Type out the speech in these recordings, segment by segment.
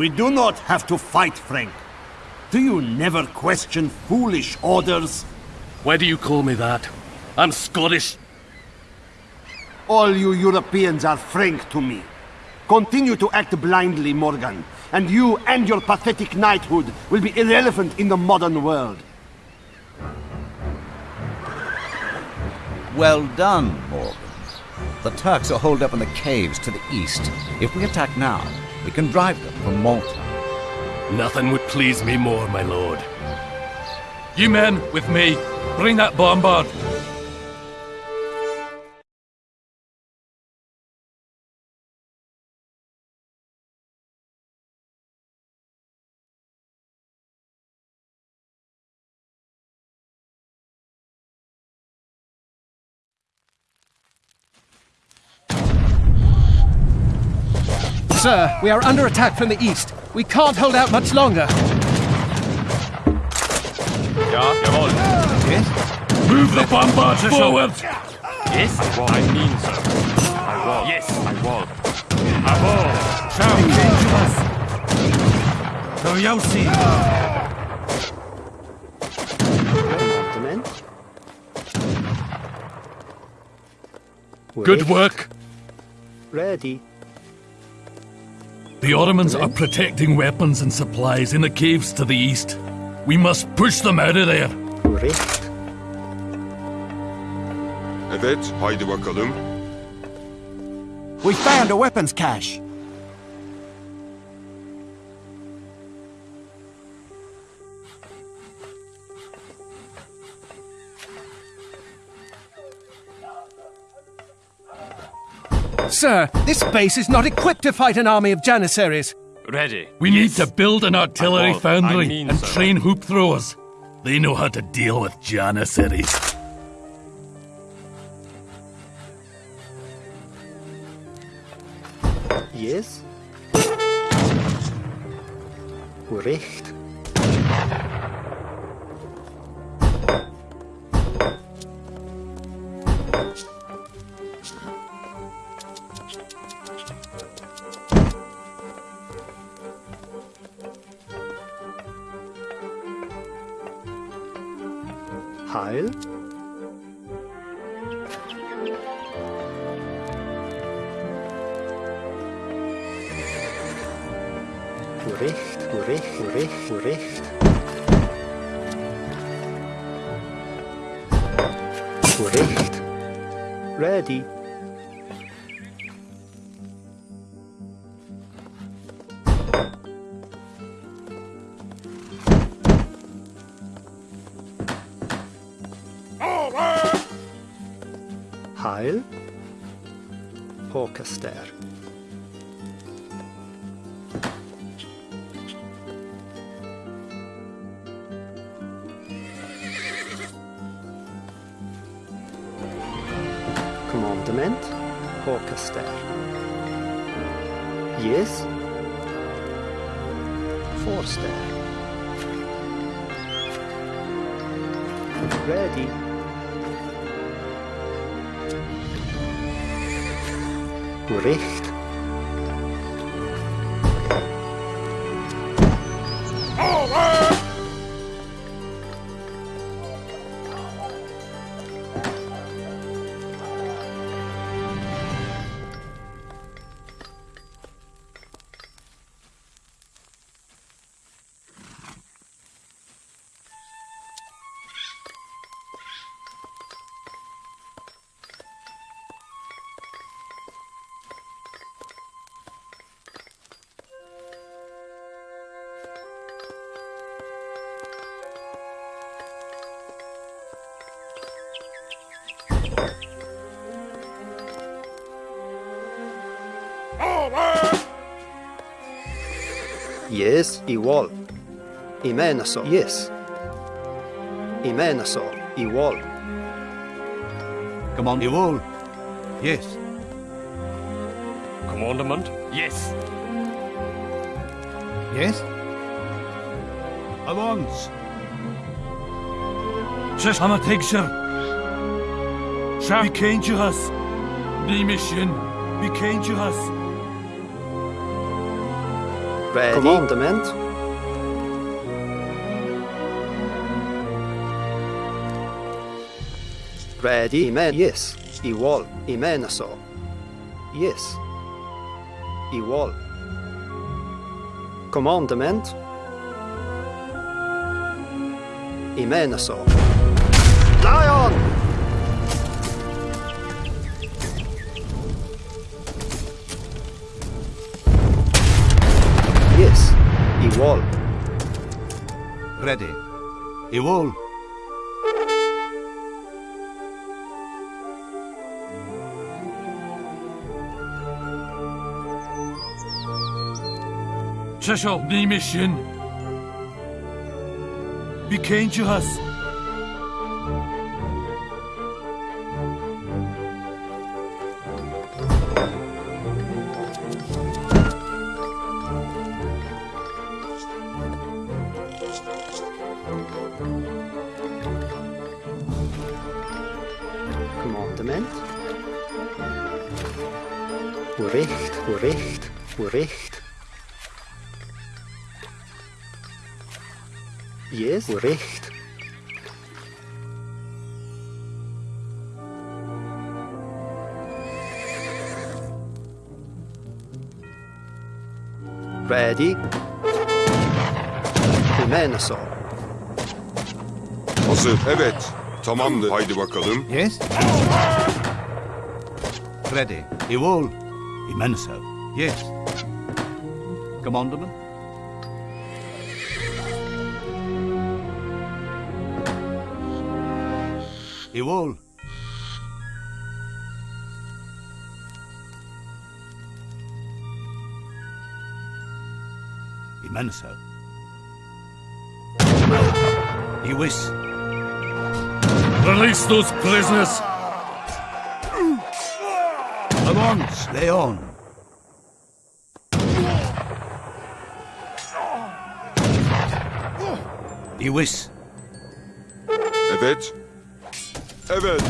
We do not have to fight, Frank. Do you never question foolish orders? Why do you call me that? I'm Scottish. All you Europeans are Frank to me. Continue to act blindly, Morgan, and you and your pathetic knighthood will be irrelevant in the modern world. Well done, Morgan. The Turks are holed up in the caves to the east. If we attack now, we can drive them from Malta. Nothing would please me more, my lord. You men, with me, bring that bombard. Sir, we are under attack from the east. We can't hold out much longer. Ja, jawohl. Move the bombard forward! Yes, I will. I mean so. I will. Yes, I will. Jawohl. Ciao. To Yossi! Good work. Ready. The Ottomans are protecting weapons and supplies in the caves to the east. We must push them out of there. Recht. Evet, haydi bakalım. We found a weapons cache. Sir, this base is not equipped to fight an army of Janissaries. Ready. We need to build an artillery uh, I foundry I mean and so. train hoop throwers. They know how to deal with Janissaries. Yes. Recht. Heil. Recht, recht, recht, recht. Recht. Ready. Heil. Håkaster. Commandement. Håkaster. Yes. Forster. Ready. Recht. Yes, igual. Imenaso. Yes. Imenaso. Igual. Come on. Ivol. Yes. Commandement? Yes. Yes? Avance. Shush, I'm a picture. Be kind to us. Be mission. Be kind to us. Ready. Commandment. Ready. Amen. Yes. Igual. Amen så. Yes. Igual. Commandment. Amen så. Lion! Igual. Ready. Igual. Przeszedł ní mission. Became us. Commandement. Recht. Yes, recht. Ready. Amen så. Hazır. Evet. Tamamdır. Haydi bakalım. Yes? Ready. Igual. Immenso. Yes. Commandment? Igual. Immenso. Iwis. Release those prisoners. Avance, Leon. Iwis. Evet. Evet.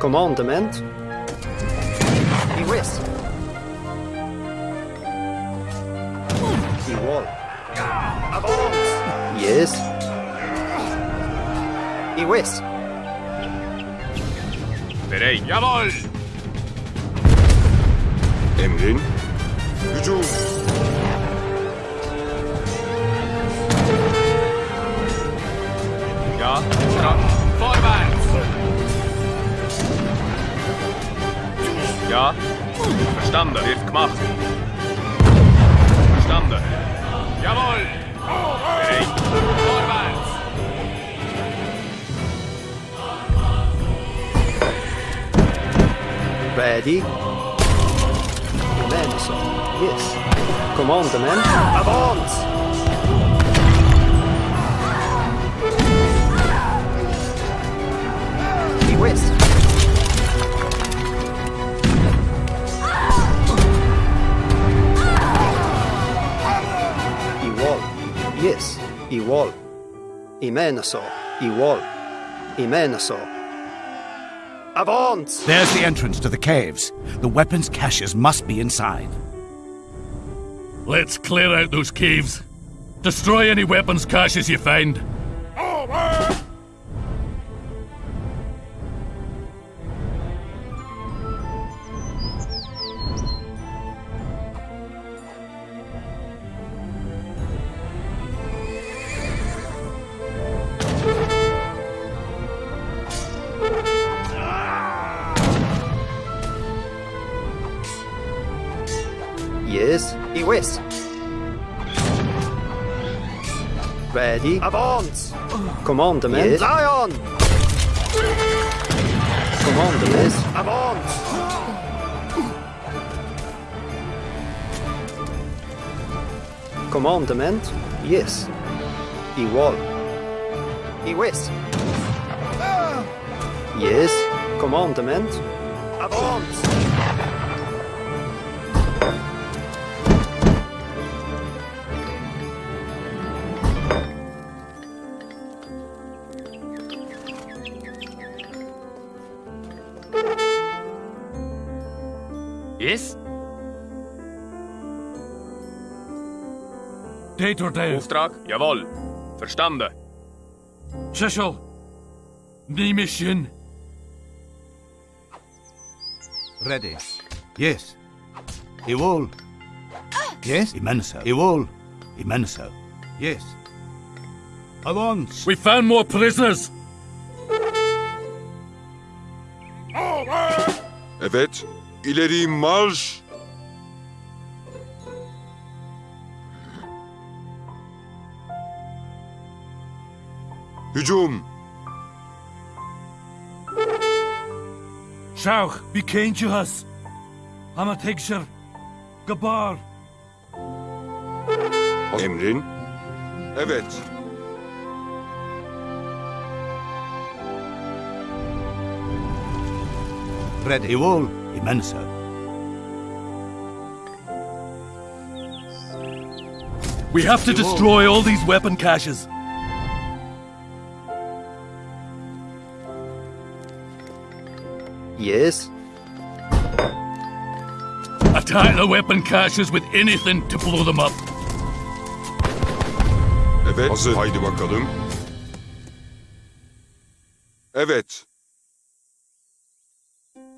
Commandement. Iwis. Igual. Avance. Yes. Iwis. Bereit. Jawohl! Emrin. Hücum. Ja, ja. Vorwärts! Ja, verstanden. Wird gemacht. Verstanden. Jawohl! Vorwärts! Ready. Commandement. Avance. Iwis. Igual. Yes. Igual. Amen så. Igual. Amen så. Avance. There's the entrance to the caves. The weapons caches must be inside. Let's clear out those caves. Destroy any weapons caches you find. Ready. Avance. Commandement. Yes. Lion. Commandement. Avance. Commandement. Yes. Igual. Iwis. Yes. Commandement. Avance. Yes? Date or dare. Auftrag? Jawohl. Verstanden. Cecil. Ny mission. Ready. Yes. Iwol. Yes. Immenso. Iwol. Immenso. Yes. Avance. We found more prisoners. Evet. İleri marş. Hücum. Shauch, be kind to us. I'm a Tigshir. Gabar. Emrin. Evet. Ready. Iwol. Immenso. We have to destroy all these weapon caches. Yes. Attack the weapon caches with anything to blow them up. Evet. Hazır. Haydi bakalım. Evet.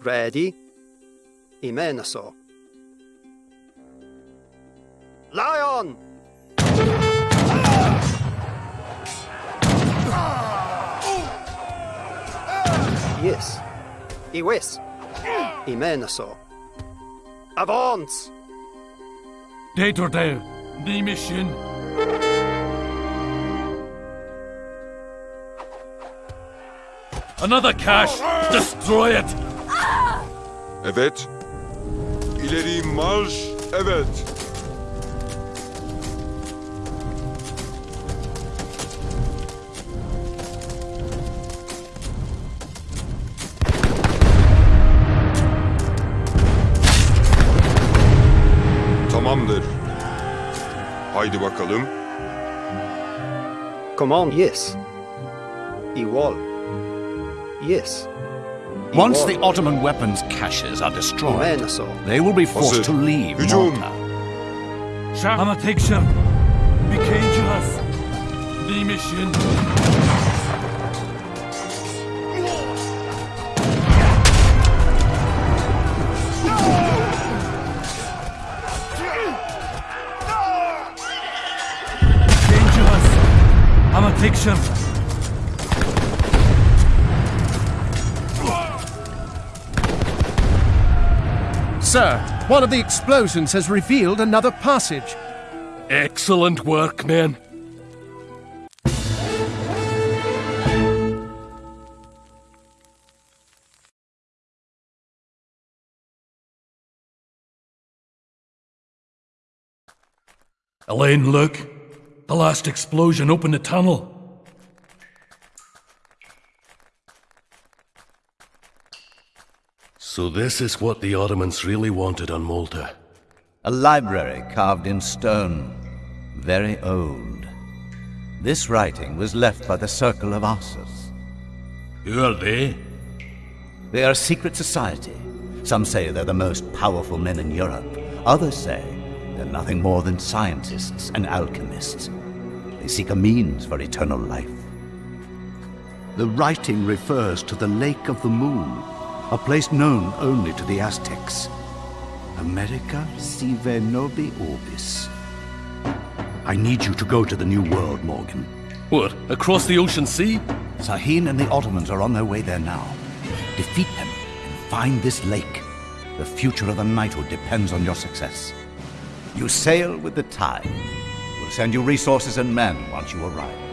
Ready. Imenaso. Lion! Yes. Iwis. Imenaso. Avance! Date or dare. Ny mission. Another cache. Destroy it. Evet. İleri marş. Evet. Tamamdır. Haydi bakalım. Command, yes. Iwal. Yes. Once the Ottoman weapons caches are destroyed, they will be forced to leave Hücum. Malta. I'm a Tigshir. Be kind to Sir, one of the explosions has revealed another passage. Excellent work, men. Elaine, look. The last explosion opened a tunnel. So this is what the Ottomans really wanted on Malta. A library carved in stone, very old. This writing was left by the Circle of Ossus. Who are they? They are a secret society. Some say they're the most powerful men in Europe. Others say they're nothing more than scientists and alchemists. They seek a means for eternal life. The writing refers to the Lake of the Moon, a place known only to the Aztecs. America sive Novi orbis. I need you to go to the New World, Morgan. What, across the ocean sea? Sahin and the Ottomans are on their way there now. Defeat them and find this lake. The future of the knighthood depends on your success. You sail with the tide. We'll send you resources and men once you arrive.